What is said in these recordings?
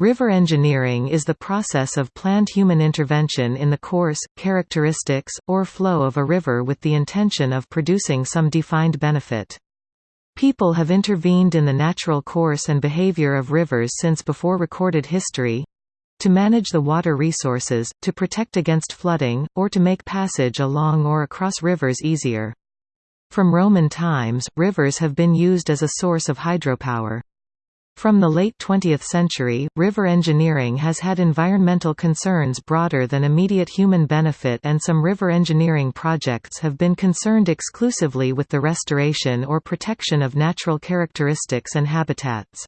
River engineering is the process of planned human intervention in the course, characteristics, or flow of a river with the intention of producing some defined benefit. People have intervened in the natural course and behavior of rivers since before recorded history to manage the water resources, to protect against flooding, or to make passage along or across rivers easier. From Roman times, rivers have been used as a source of hydropower. From the late 20th century, river engineering has had environmental concerns broader than immediate human benefit and some river engineering projects have been concerned exclusively with the restoration or protection of natural characteristics and habitats.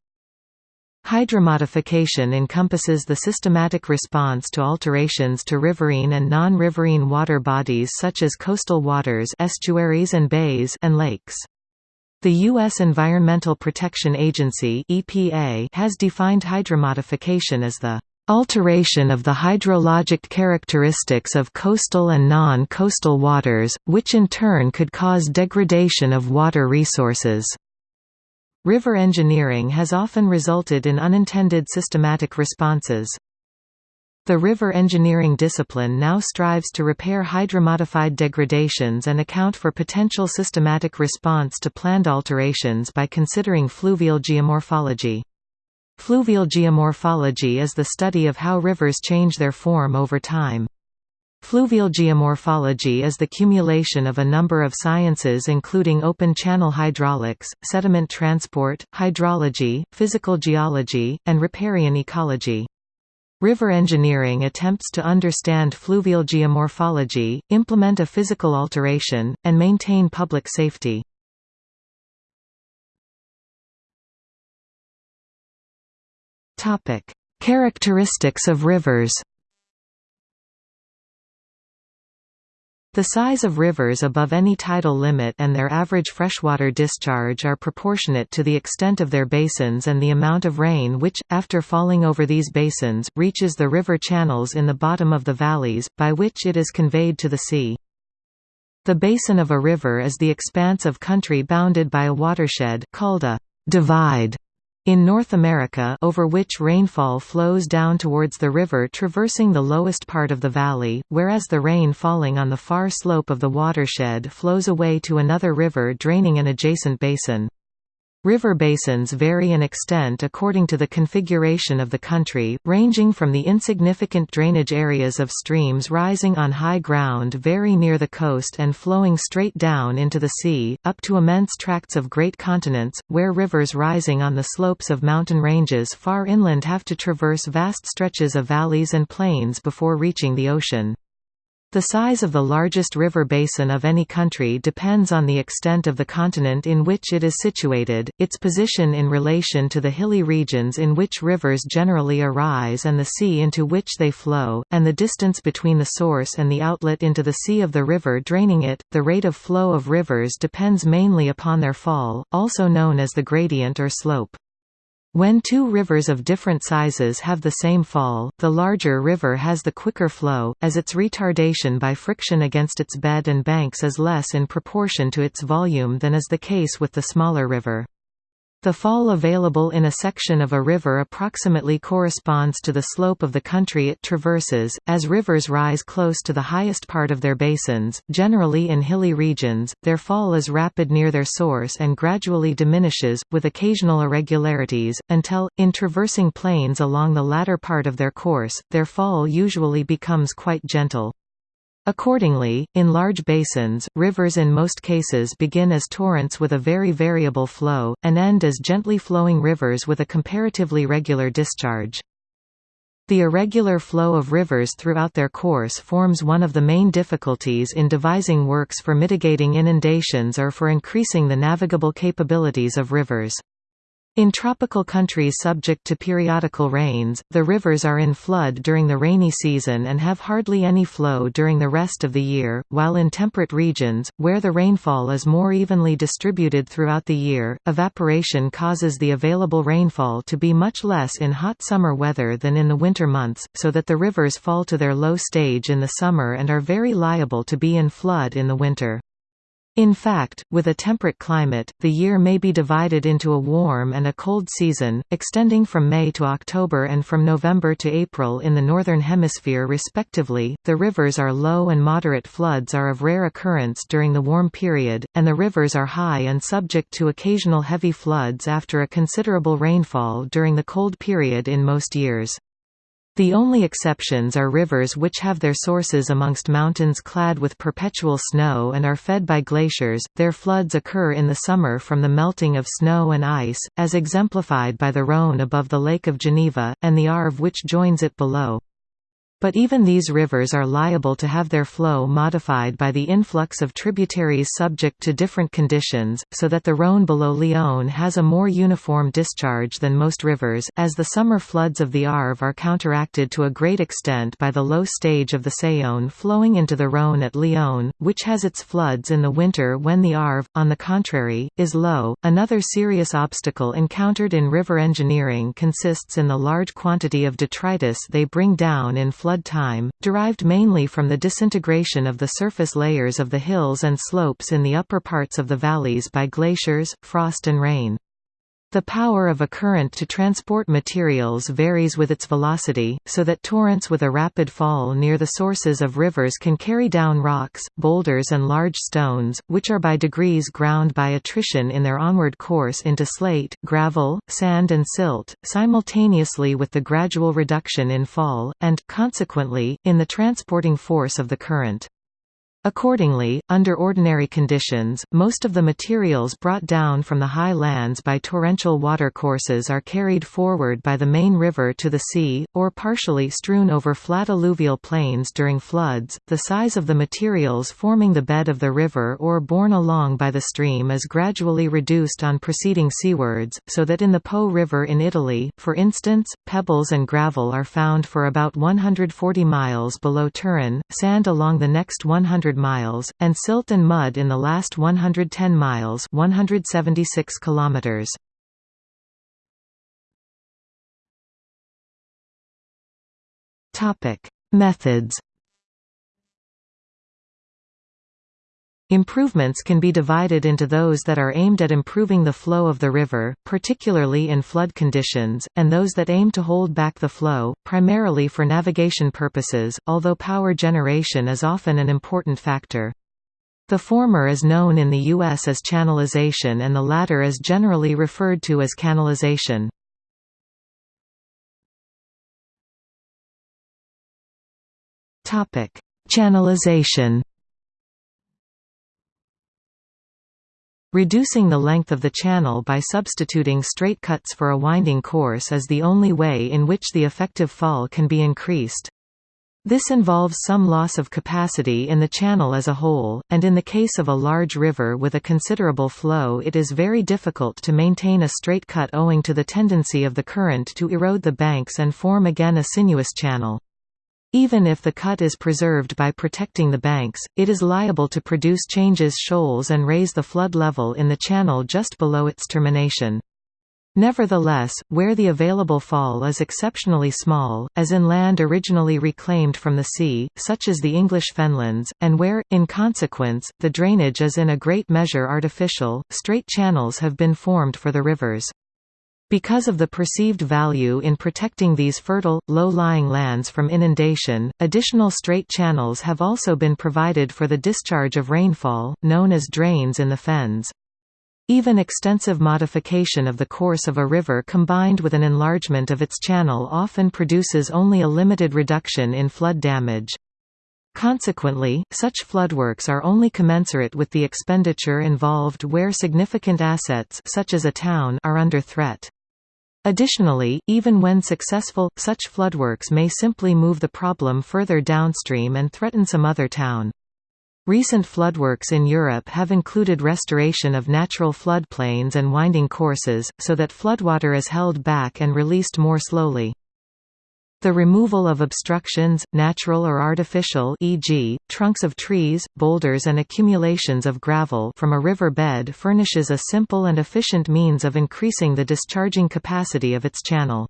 Hydromodification encompasses the systematic response to alterations to riverine and non-riverine water bodies such as coastal waters estuaries and bays and lakes. The U.S. Environmental Protection Agency EPA has defined hydromodification as the alteration of the hydrologic characteristics of coastal and non-coastal waters, which in turn could cause degradation of water resources. River engineering has often resulted in unintended systematic responses. The river engineering discipline now strives to repair hydromodified degradations and account for potential systematic response to planned alterations by considering fluvial geomorphology. Fluvial geomorphology is the study of how rivers change their form over time. Fluvial geomorphology is the cumulation of a number of sciences including open channel hydraulics, sediment transport, hydrology, physical geology, and riparian ecology. River engineering attempts to understand fluvial geomorphology, implement a physical alteration, and maintain public safety. Characteristics of rivers The size of rivers above any tidal limit and their average freshwater discharge are proportionate to the extent of their basins and the amount of rain which, after falling over these basins, reaches the river channels in the bottom of the valleys, by which it is conveyed to the sea. The basin of a river is the expanse of country bounded by a watershed called a divide in North America over which rainfall flows down towards the river traversing the lowest part of the valley, whereas the rain falling on the far slope of the watershed flows away to another river draining an adjacent basin. River basins vary in extent according to the configuration of the country, ranging from the insignificant drainage areas of streams rising on high ground very near the coast and flowing straight down into the sea, up to immense tracts of great continents, where rivers rising on the slopes of mountain ranges far inland have to traverse vast stretches of valleys and plains before reaching the ocean. The size of the largest river basin of any country depends on the extent of the continent in which it is situated, its position in relation to the hilly regions in which rivers generally arise and the sea into which they flow, and the distance between the source and the outlet into the sea of the river draining it. The rate of flow of rivers depends mainly upon their fall, also known as the gradient or slope. When two rivers of different sizes have the same fall, the larger river has the quicker flow, as its retardation by friction against its bed and banks is less in proportion to its volume than is the case with the smaller river. The fall available in a section of a river approximately corresponds to the slope of the country it traverses. As rivers rise close to the highest part of their basins, generally in hilly regions, their fall is rapid near their source and gradually diminishes, with occasional irregularities, until, in traversing plains along the latter part of their course, their fall usually becomes quite gentle. Accordingly, in large basins, rivers in most cases begin as torrents with a very variable flow, and end as gently flowing rivers with a comparatively regular discharge. The irregular flow of rivers throughout their course forms one of the main difficulties in devising works for mitigating inundations or for increasing the navigable capabilities of rivers. In tropical countries subject to periodical rains, the rivers are in flood during the rainy season and have hardly any flow during the rest of the year, while in temperate regions, where the rainfall is more evenly distributed throughout the year, evaporation causes the available rainfall to be much less in hot summer weather than in the winter months, so that the rivers fall to their low stage in the summer and are very liable to be in flood in the winter. In fact, with a temperate climate, the year may be divided into a warm and a cold season, extending from May to October and from November to April in the Northern Hemisphere respectively. The rivers are low and moderate floods are of rare occurrence during the warm period, and the rivers are high and subject to occasional heavy floods after a considerable rainfall during the cold period in most years. The only exceptions are rivers which have their sources amongst mountains clad with perpetual snow and are fed by glaciers. Their floods occur in the summer from the melting of snow and ice, as exemplified by the Rhône above the Lake of Geneva, and the Arve which joins it below. But even these rivers are liable to have their flow modified by the influx of tributaries subject to different conditions, so that the Rhône below Lyon has a more uniform discharge than most rivers, as the summer floods of the Arve are counteracted to a great extent by the low stage of the Saône flowing into the Rhône at Lyon, which has its floods in the winter when the Arve, on the contrary, is low. Another serious obstacle encountered in river engineering consists in the large quantity of detritus they bring down in flood flood time, derived mainly from the disintegration of the surface layers of the hills and slopes in the upper parts of the valleys by glaciers, frost and rain. The power of a current to transport materials varies with its velocity, so that torrents with a rapid fall near the sources of rivers can carry down rocks, boulders and large stones, which are by degrees ground by attrition in their onward course into slate, gravel, sand and silt, simultaneously with the gradual reduction in fall, and, consequently, in the transporting force of the current. Accordingly, under ordinary conditions, most of the materials brought down from the high lands by torrential watercourses are carried forward by the main river to the sea, or partially strewn over flat alluvial plains during floods. The size of the materials forming the bed of the river or borne along by the stream is gradually reduced on proceeding seawards, so that in the Po River in Italy, for instance, pebbles and gravel are found for about 140 miles below Turin, sand along the next 100 miles, and silt and mud in the last 110 miles 176 kilometers. Methods Improvements can be divided into those that are aimed at improving the flow of the river, particularly in flood conditions, and those that aim to hold back the flow, primarily for navigation purposes, although power generation is often an important factor. The former is known in the U.S. as channelization and the latter is generally referred to as canalization. Channelization Reducing the length of the channel by substituting straight cuts for a winding course is the only way in which the effective fall can be increased. This involves some loss of capacity in the channel as a whole, and in the case of a large river with a considerable flow it is very difficult to maintain a straight cut owing to the tendency of the current to erode the banks and form again a sinuous channel. Even if the cut is preserved by protecting the banks, it is liable to produce changes shoals and raise the flood level in the channel just below its termination. Nevertheless, where the available fall is exceptionally small, as in land originally reclaimed from the sea, such as the English fenlands, and where, in consequence, the drainage is in a great measure artificial, straight channels have been formed for the rivers. Because of the perceived value in protecting these fertile, low-lying lands from inundation, additional straight channels have also been provided for the discharge of rainfall, known as drains in the fens. Even extensive modification of the course of a river combined with an enlargement of its channel often produces only a limited reduction in flood damage. Consequently, such floodworks are only commensurate with the expenditure involved where significant assets such as a town are under threat. Additionally, even when successful, such floodworks may simply move the problem further downstream and threaten some other town. Recent floodworks in Europe have included restoration of natural floodplains and winding courses, so that floodwater is held back and released more slowly. The removal of obstructions, natural or artificial e.g., trunks of trees, boulders and accumulations of gravel from a river bed furnishes a simple and efficient means of increasing the discharging capacity of its channel.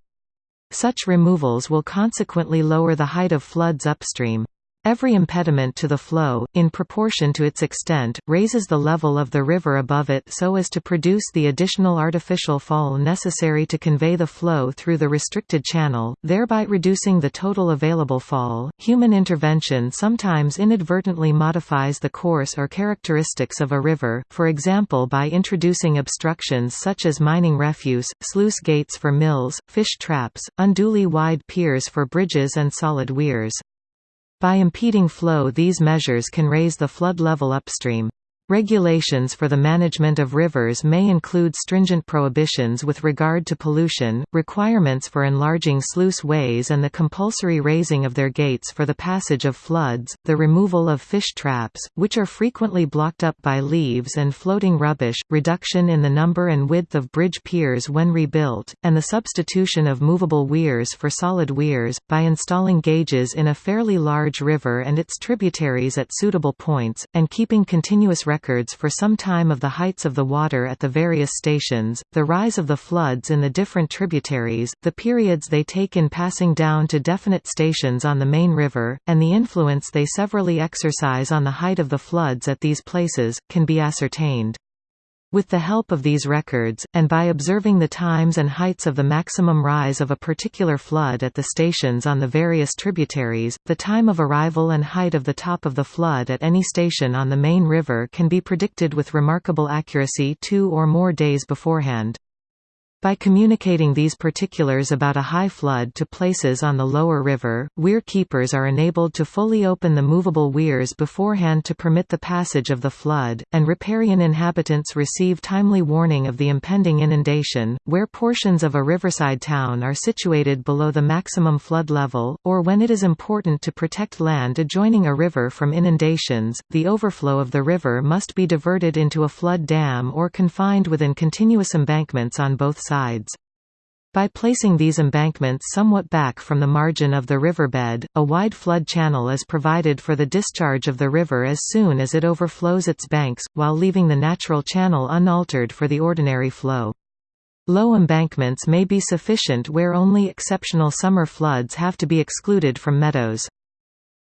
Such removals will consequently lower the height of floods upstream. Every impediment to the flow, in proportion to its extent, raises the level of the river above it so as to produce the additional artificial fall necessary to convey the flow through the restricted channel, thereby reducing the total available fall. Human intervention sometimes inadvertently modifies the course or characteristics of a river, for example by introducing obstructions such as mining refuse, sluice gates for mills, fish traps, unduly wide piers for bridges and solid weirs. By impeding flow these measures can raise the flood level upstream. Regulations for the management of rivers may include stringent prohibitions with regard to pollution, requirements for enlarging sluice ways and the compulsory raising of their gates for the passage of floods, the removal of fish traps, which are frequently blocked up by leaves and floating rubbish, reduction in the number and width of bridge piers when rebuilt, and the substitution of movable weirs for solid weirs, by installing gauges in a fairly large river and its tributaries at suitable points, and keeping continuous records records for some time of the heights of the water at the various stations, the rise of the floods in the different tributaries, the periods they take in passing down to definite stations on the main river, and the influence they severally exercise on the height of the floods at these places, can be ascertained. With the help of these records, and by observing the times and heights of the maximum rise of a particular flood at the stations on the various tributaries, the time of arrival and height of the top of the flood at any station on the main river can be predicted with remarkable accuracy two or more days beforehand. By communicating these particulars about a high flood to places on the lower river, weir keepers are enabled to fully open the movable weirs beforehand to permit the passage of the flood, and riparian inhabitants receive timely warning of the impending inundation, where portions of a riverside town are situated below the maximum flood level, or when it is important to protect land adjoining a river from inundations, the overflow of the river must be diverted into a flood dam or confined within continuous embankments on both sides. By placing these embankments somewhat back from the margin of the riverbed, a wide flood channel is provided for the discharge of the river as soon as it overflows its banks, while leaving the natural channel unaltered for the ordinary flow. Low embankments may be sufficient where only exceptional summer floods have to be excluded from meadows.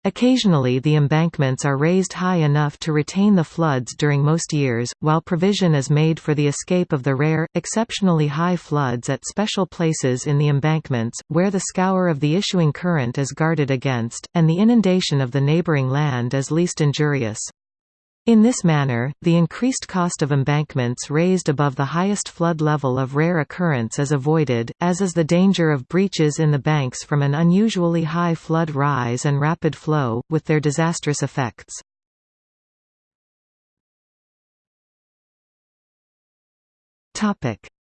Occasionally the embankments are raised high enough to retain the floods during most years, while provision is made for the escape of the rare, exceptionally high floods at special places in the embankments, where the scour of the issuing current is guarded against, and the inundation of the neighboring land is least injurious. In this manner, the increased cost of embankments raised above the highest flood level of rare occurrence is avoided, as is the danger of breaches in the banks from an unusually high flood rise and rapid flow, with their disastrous effects.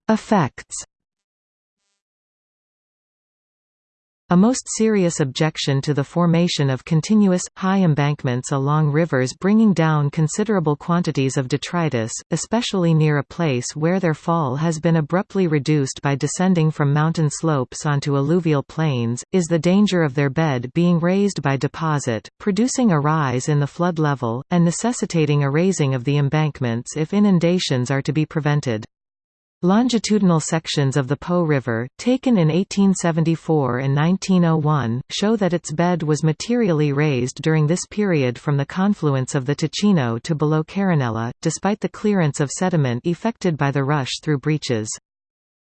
Effects A most serious objection to the formation of continuous, high embankments along rivers bringing down considerable quantities of detritus, especially near a place where their fall has been abruptly reduced by descending from mountain slopes onto alluvial plains, is the danger of their bed being raised by deposit, producing a rise in the flood level, and necessitating a raising of the embankments if inundations are to be prevented. Longitudinal sections of the Po River, taken in 1874 and 1901, show that its bed was materially raised during this period from the confluence of the Ticino to below Carinella, despite the clearance of sediment effected by the rush through breaches.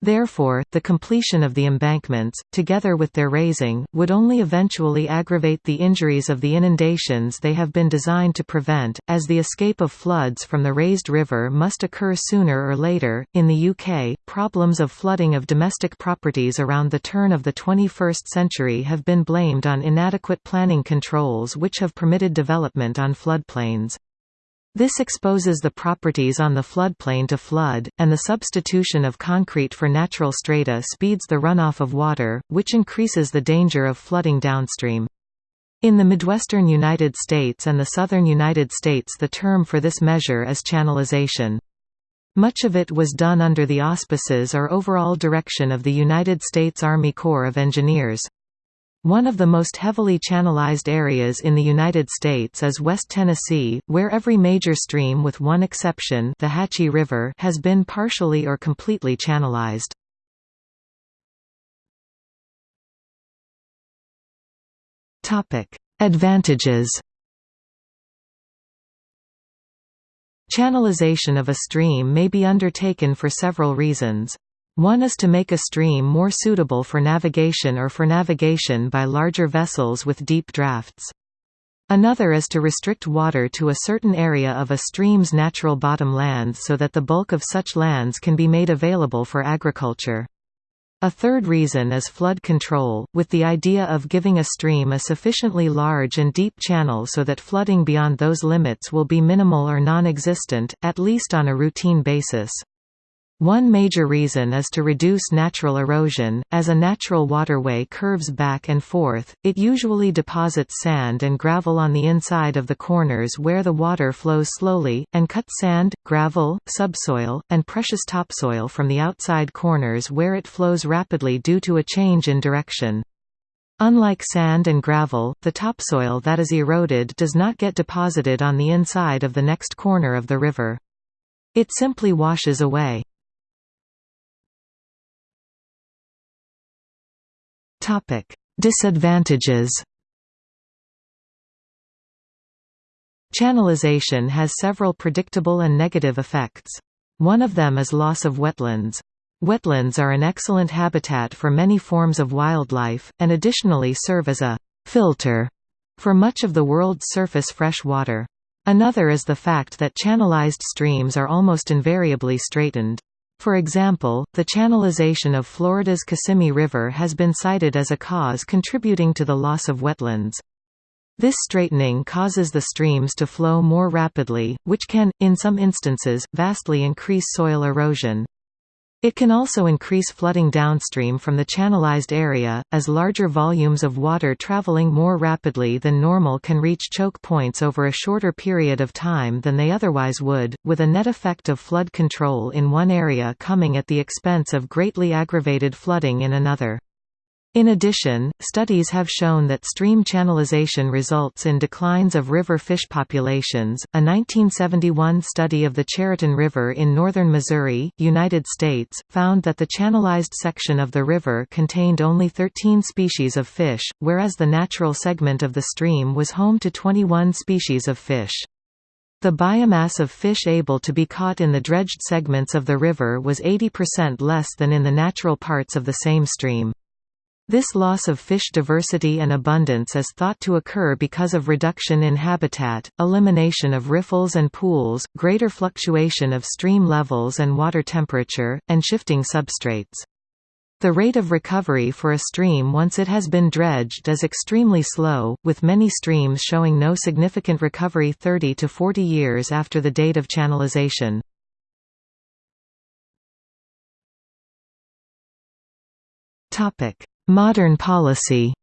Therefore, the completion of the embankments, together with their raising, would only eventually aggravate the injuries of the inundations they have been designed to prevent, as the escape of floods from the raised river must occur sooner or later. In the UK, problems of flooding of domestic properties around the turn of the 21st century have been blamed on inadequate planning controls which have permitted development on floodplains. This exposes the properties on the floodplain to flood, and the substitution of concrete for natural strata speeds the runoff of water, which increases the danger of flooding downstream. In the Midwestern United States and the Southern United States the term for this measure is channelization. Much of it was done under the auspices or overall direction of the United States Army Corps of Engineers. One of the most heavily channelized areas in the United States is West Tennessee, where every major stream with one exception the Hatchie River has been partially or completely channelized. Advantages Channelization of a stream may be undertaken for several reasons. One is to make a stream more suitable for navigation or for navigation by larger vessels with deep drafts. Another is to restrict water to a certain area of a stream's natural bottom lands so that the bulk of such lands can be made available for agriculture. A third reason is flood control, with the idea of giving a stream a sufficiently large and deep channel so that flooding beyond those limits will be minimal or non-existent, at least on a routine basis. One major reason is to reduce natural erosion. As a natural waterway curves back and forth, it usually deposits sand and gravel on the inside of the corners where the water flows slowly, and cuts sand, gravel, subsoil, and precious topsoil from the outside corners where it flows rapidly due to a change in direction. Unlike sand and gravel, the topsoil that is eroded does not get deposited on the inside of the next corner of the river. It simply washes away. Topic: Disadvantages. Channelization has several predictable and negative effects. One of them is loss of wetlands. Wetlands are an excellent habitat for many forms of wildlife, and additionally serve as a «filter» for much of the world's surface fresh water. Another is the fact that channelized streams are almost invariably straightened. For example, the channelization of Florida's Kissimmee River has been cited as a cause contributing to the loss of wetlands. This straightening causes the streams to flow more rapidly, which can, in some instances, vastly increase soil erosion. It can also increase flooding downstream from the channelized area, as larger volumes of water traveling more rapidly than normal can reach choke points over a shorter period of time than they otherwise would, with a net effect of flood control in one area coming at the expense of greatly aggravated flooding in another. In addition, studies have shown that stream channelization results in declines of river fish populations. A 1971 study of the Chariton River in northern Missouri, United States, found that the channelized section of the river contained only 13 species of fish, whereas the natural segment of the stream was home to 21 species of fish. The biomass of fish able to be caught in the dredged segments of the river was 80% less than in the natural parts of the same stream. This loss of fish diversity and abundance is thought to occur because of reduction in habitat, elimination of riffles and pools, greater fluctuation of stream levels and water temperature, and shifting substrates. The rate of recovery for a stream once it has been dredged is extremely slow, with many streams showing no significant recovery 30 to 40 years after the date of channelization. Topic: Modern policy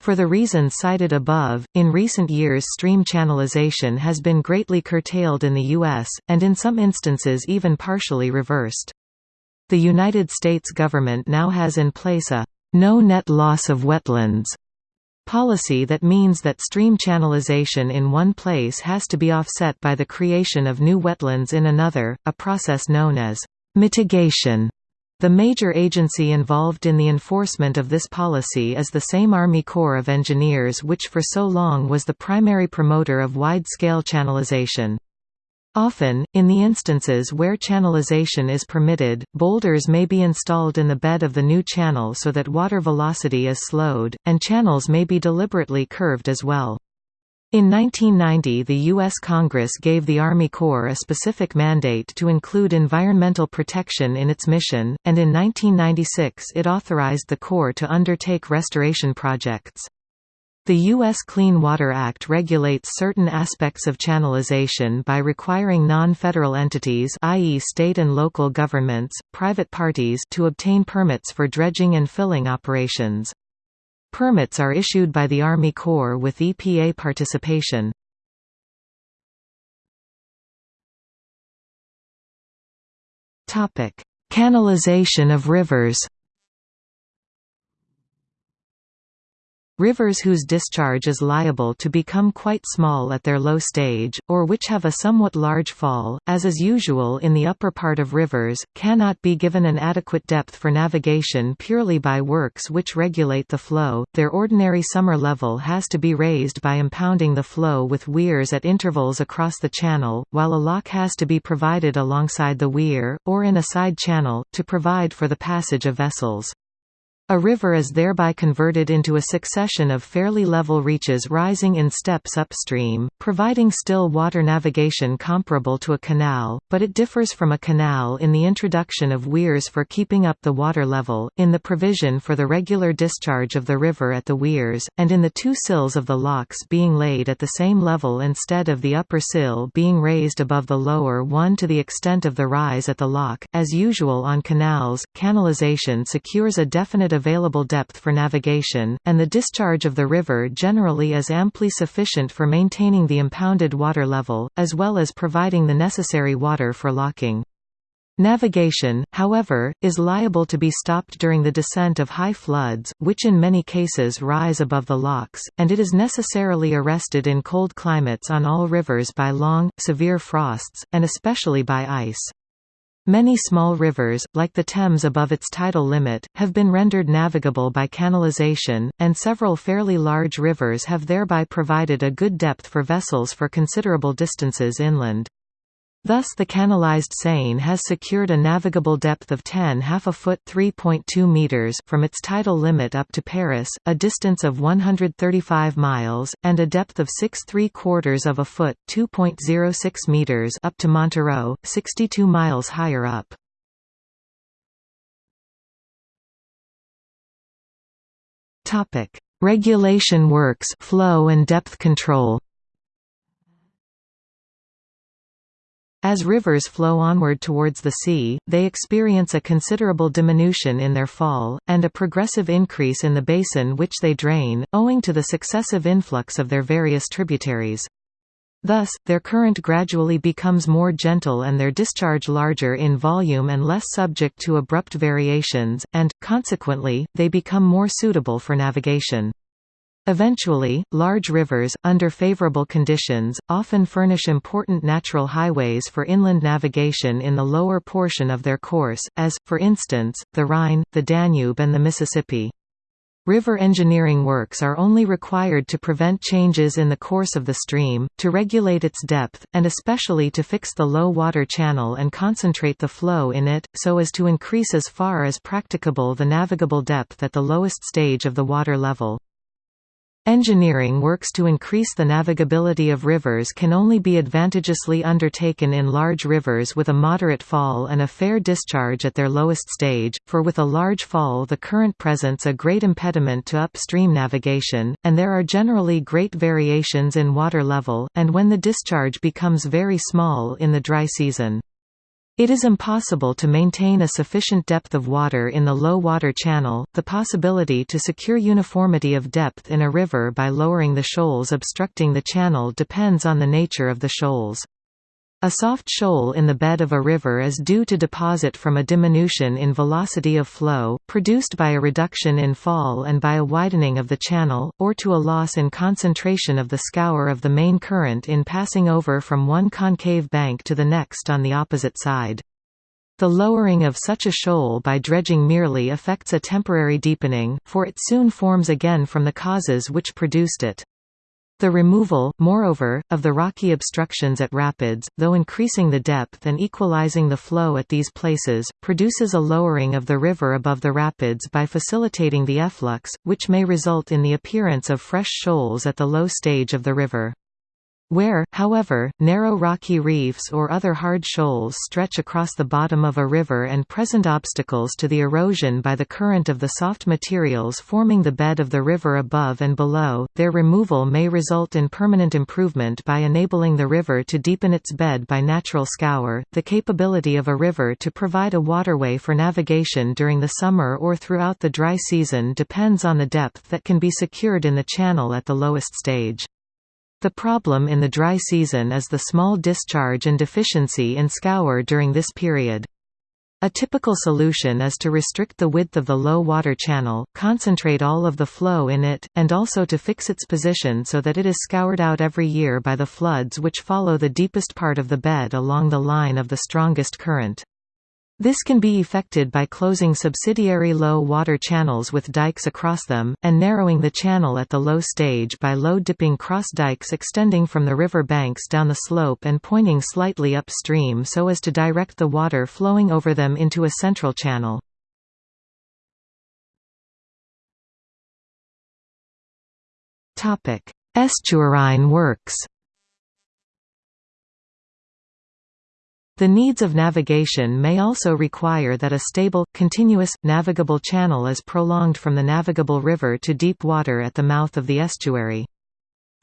For the reasons cited above, in recent years stream channelization has been greatly curtailed in the U.S., and in some instances even partially reversed. The United States government now has in place a «no net loss of wetlands» policy that means that stream channelization in one place has to be offset by the creation of new wetlands in another, a process known as «mitigation». The major agency involved in the enforcement of this policy is the same Army Corps of Engineers which for so long was the primary promoter of wide-scale channelization. Often, in the instances where channelization is permitted, boulders may be installed in the bed of the new channel so that water velocity is slowed, and channels may be deliberately curved as well. In 1990 the U.S. Congress gave the Army Corps a specific mandate to include environmental protection in its mission, and in 1996 it authorized the Corps to undertake restoration projects. The U.S. Clean Water Act regulates certain aspects of channelization by requiring non-federal entities i.e. state and local governments, private parties to obtain permits for dredging and filling operations. Permits are issued by the Army Corps with EPA participation. Canalization of rivers Rivers whose discharge is liable to become quite small at their low stage, or which have a somewhat large fall, as is usual in the upper part of rivers, cannot be given an adequate depth for navigation purely by works which regulate the flow. Their ordinary summer level has to be raised by impounding the flow with weirs at intervals across the channel, while a lock has to be provided alongside the weir, or in a side channel, to provide for the passage of vessels. A river is thereby converted into a succession of fairly level reaches rising in steps upstream, providing still water navigation comparable to a canal, but it differs from a canal in the introduction of weirs for keeping up the water level, in the provision for the regular discharge of the river at the weirs, and in the two sills of the locks being laid at the same level instead of the upper sill being raised above the lower one to the extent of the rise at the lock. As usual on canals, canalization secures a definite available depth for navigation, and the discharge of the river generally is amply sufficient for maintaining the impounded water level, as well as providing the necessary water for locking. Navigation, however, is liable to be stopped during the descent of high floods, which in many cases rise above the locks, and it is necessarily arrested in cold climates on all rivers by long, severe frosts, and especially by ice. Many small rivers, like the Thames above its tidal limit, have been rendered navigable by canalization, and several fairly large rivers have thereby provided a good depth for vessels for considerable distances inland. Thus the canalized Seine has secured a navigable depth of 10 half a foot 3.2 meters from its tidal limit up to Paris, a distance of 135 miles, and a depth of 6 3 quarters of a foot 2.06 meters up to Montereau, 62 miles higher up. Regulation works flow and depth control As rivers flow onward towards the sea, they experience a considerable diminution in their fall, and a progressive increase in the basin which they drain, owing to the successive influx of their various tributaries. Thus, their current gradually becomes more gentle and their discharge larger in volume and less subject to abrupt variations, and, consequently, they become more suitable for navigation. Eventually, large rivers, under favorable conditions, often furnish important natural highways for inland navigation in the lower portion of their course, as, for instance, the Rhine, the Danube and the Mississippi. River engineering works are only required to prevent changes in the course of the stream, to regulate its depth, and especially to fix the low water channel and concentrate the flow in it, so as to increase as far as practicable the navigable depth at the lowest stage of the water level. Engineering works to increase the navigability of rivers can only be advantageously undertaken in large rivers with a moderate fall and a fair discharge at their lowest stage, for with a large fall the current presents a great impediment to upstream navigation, and there are generally great variations in water level, and when the discharge becomes very small in the dry season. It is impossible to maintain a sufficient depth of water in the low water channel. The possibility to secure uniformity of depth in a river by lowering the shoals obstructing the channel depends on the nature of the shoals. A soft shoal in the bed of a river is due to deposit from a diminution in velocity of flow, produced by a reduction in fall and by a widening of the channel, or to a loss in concentration of the scour of the main current in passing over from one concave bank to the next on the opposite side. The lowering of such a shoal by dredging merely affects a temporary deepening, for it soon forms again from the causes which produced it. The removal, moreover, of the rocky obstructions at rapids, though increasing the depth and equalizing the flow at these places, produces a lowering of the river above the rapids by facilitating the efflux, which may result in the appearance of fresh shoals at the low stage of the river. Where, however, narrow rocky reefs or other hard shoals stretch across the bottom of a river and present obstacles to the erosion by the current of the soft materials forming the bed of the river above and below, their removal may result in permanent improvement by enabling the river to deepen its bed by natural scour. The capability of a river to provide a waterway for navigation during the summer or throughout the dry season depends on the depth that can be secured in the channel at the lowest stage. The problem in the dry season is the small discharge and deficiency in scour during this period. A typical solution is to restrict the width of the low water channel, concentrate all of the flow in it, and also to fix its position so that it is scoured out every year by the floods which follow the deepest part of the bed along the line of the strongest current. This can be effected by closing subsidiary low water channels with dikes across them, and narrowing the channel at the low stage by low-dipping cross dikes extending from the river banks down the slope and pointing slightly upstream so as to direct the water flowing over them into a central channel. Estuarine works The needs of navigation may also require that a stable, continuous, navigable channel is prolonged from the navigable river to deep water at the mouth of the estuary.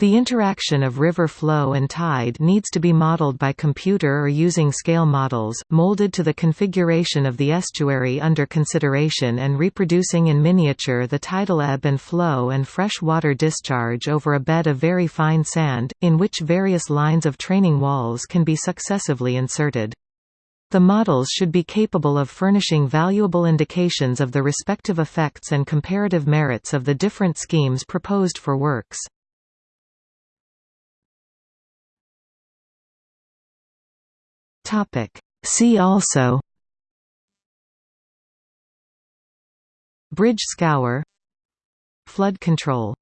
The interaction of river flow and tide needs to be modeled by computer or using scale models, molded to the configuration of the estuary under consideration and reproducing in miniature the tidal ebb and flow and fresh water discharge over a bed of very fine sand, in which various lines of training walls can be successively inserted. The models should be capable of furnishing valuable indications of the respective effects and comparative merits of the different schemes proposed for works. Topic. See also Bridge scour Flood control